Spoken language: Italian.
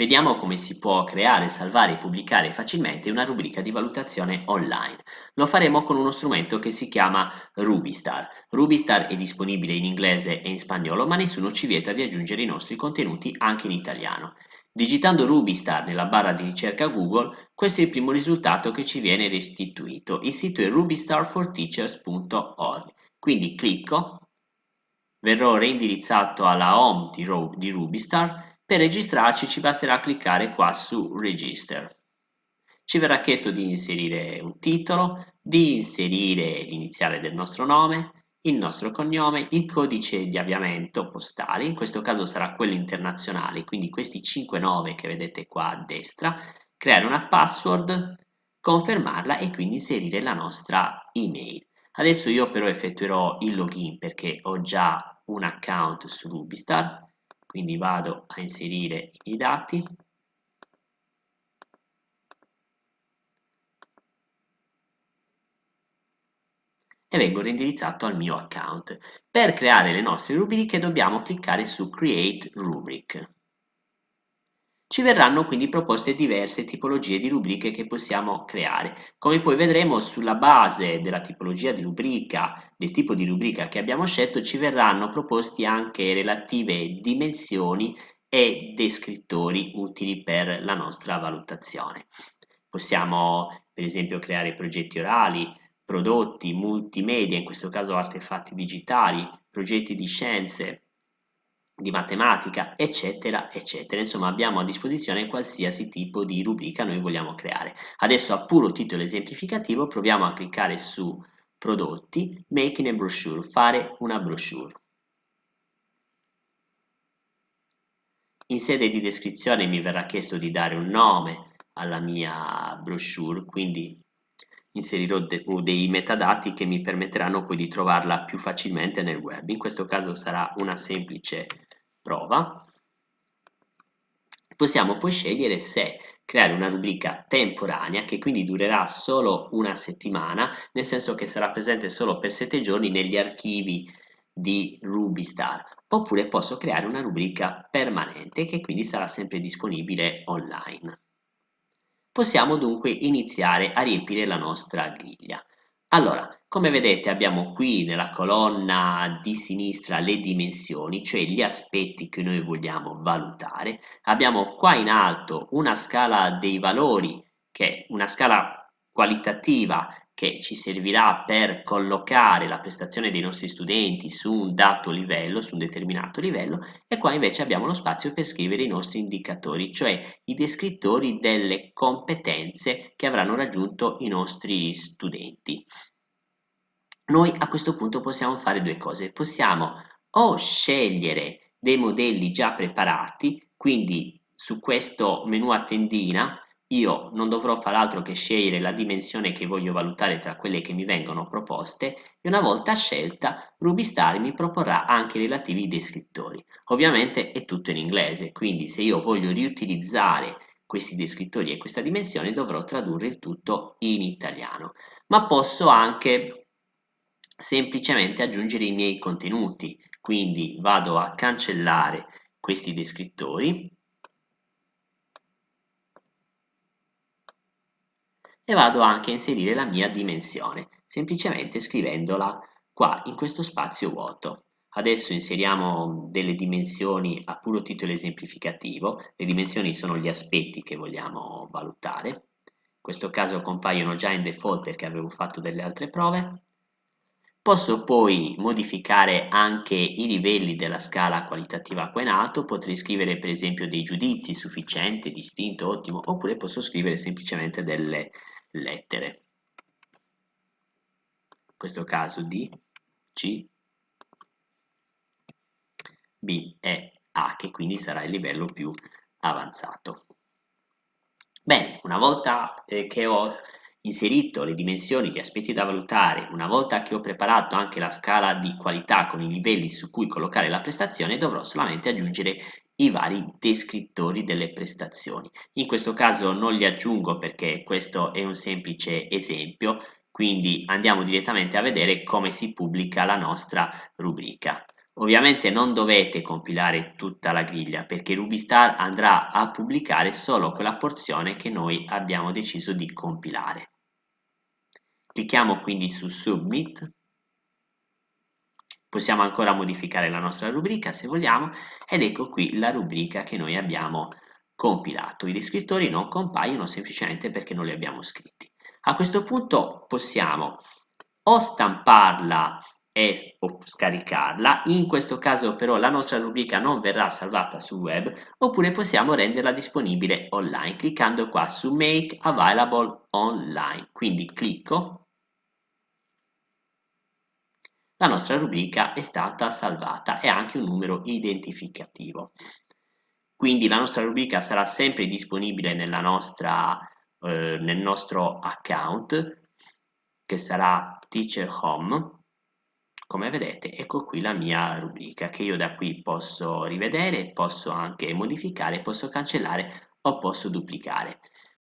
Vediamo come si può creare, salvare e pubblicare facilmente una rubrica di valutazione online. Lo faremo con uno strumento che si chiama Rubistar. Rubistar è disponibile in inglese e in spagnolo, ma nessuno ci vieta di aggiungere i nostri contenuti anche in italiano. Digitando Rubistar nella barra di ricerca Google, questo è il primo risultato che ci viene restituito. Il sito è rubistarforteachers.org. Quindi clicco, verrò reindirizzato alla home di, Rubistar per registrarci ci basterà cliccare qua su Register. Ci verrà chiesto di inserire un titolo, di inserire l'iniziale del nostro nome, il nostro cognome, il codice di avviamento postale, in questo caso sarà quello internazionale, quindi questi 59 che vedete qua a destra, creare una password, confermarla e quindi inserire la nostra email. Adesso io però effettuerò il login perché ho già un account su Rubistar, quindi vado a inserire i dati e vengo reindirizzato al mio account. Per creare le nostre rubriche dobbiamo cliccare su Create Rubric. Ci verranno quindi proposte diverse tipologie di rubriche che possiamo creare. Come poi vedremo sulla base della tipologia di rubrica, del tipo di rubrica che abbiamo scelto, ci verranno proposti anche relative dimensioni e descrittori utili per la nostra valutazione. Possiamo per esempio creare progetti orali, prodotti multimedia, in questo caso artefatti digitali, progetti di scienze, di matematica, eccetera, eccetera. Insomma, abbiamo a disposizione qualsiasi tipo di rubrica noi vogliamo creare. Adesso a puro titolo esemplificativo proviamo a cliccare su prodotti, making a brochure, fare una brochure. In sede di descrizione mi verrà chiesto di dare un nome alla mia brochure, quindi inserirò de dei metadati che mi permetteranno poi di trovarla più facilmente nel web. In questo caso sarà una semplice prova. Possiamo poi scegliere se creare una rubrica temporanea che quindi durerà solo una settimana, nel senso che sarà presente solo per sette giorni negli archivi di Rubistar, oppure posso creare una rubrica permanente che quindi sarà sempre disponibile online. Possiamo dunque iniziare a riempire la nostra griglia. Allora, come vedete abbiamo qui nella colonna di sinistra le dimensioni, cioè gli aspetti che noi vogliamo valutare. Abbiamo qua in alto una scala dei valori, che è una scala qualitativa che ci servirà per collocare la prestazione dei nostri studenti su un dato livello, su un determinato livello, e qua invece abbiamo lo spazio per scrivere i nostri indicatori, cioè i descrittori delle competenze che avranno raggiunto i nostri studenti. Noi a questo punto possiamo fare due cose, possiamo o scegliere dei modelli già preparati, quindi su questo menu a tendina io non dovrò fare altro che scegliere la dimensione che voglio valutare tra quelle che mi vengono proposte e una volta scelta Rubistar mi proporrà anche i relativi descrittori. Ovviamente è tutto in inglese, quindi se io voglio riutilizzare questi descrittori e questa dimensione dovrò tradurre il tutto in italiano. Ma posso anche semplicemente aggiungere i miei contenuti, quindi vado a cancellare questi descrittori e vado anche a inserire la mia dimensione, semplicemente scrivendola qua in questo spazio vuoto. Adesso inseriamo delle dimensioni a puro titolo esemplificativo, le dimensioni sono gli aspetti che vogliamo valutare, in questo caso compaiono già in default perché avevo fatto delle altre prove. Posso poi modificare anche i livelli della scala qualitativa qua in alto, potrei scrivere per esempio dei giudizi, sufficiente, distinto, ottimo, oppure posso scrivere semplicemente delle lettere. In questo caso D, C, B e A, che quindi sarà il livello più avanzato. Bene, una volta eh, che ho inserito le dimensioni, gli aspetti da valutare, una volta che ho preparato anche la scala di qualità con i livelli su cui collocare la prestazione, dovrò solamente aggiungere i vari descrittori delle prestazioni. In questo caso non li aggiungo perché questo è un semplice esempio, quindi andiamo direttamente a vedere come si pubblica la nostra rubrica. Ovviamente non dovete compilare tutta la griglia perché Rubistar andrà a pubblicare solo quella porzione che noi abbiamo deciso di compilare. Clicchiamo quindi su Submit, possiamo ancora modificare la nostra rubrica se vogliamo ed ecco qui la rubrica che noi abbiamo compilato. I descrittori non compaiono semplicemente perché non li abbiamo scritti. A questo punto possiamo o stamparla e o scaricarla, in questo caso però la nostra rubrica non verrà salvata sul web, oppure possiamo renderla disponibile online cliccando qua su Make Available Online. Quindi clicco, la nostra rubrica è stata salvata e anche un numero identificativo. Quindi la nostra rubrica sarà sempre disponibile nostra, eh, nel nostro account che sarà Teacher Home come vedete ecco qui la mia rubrica che io da qui posso rivedere, posso anche modificare, posso cancellare o posso duplicare.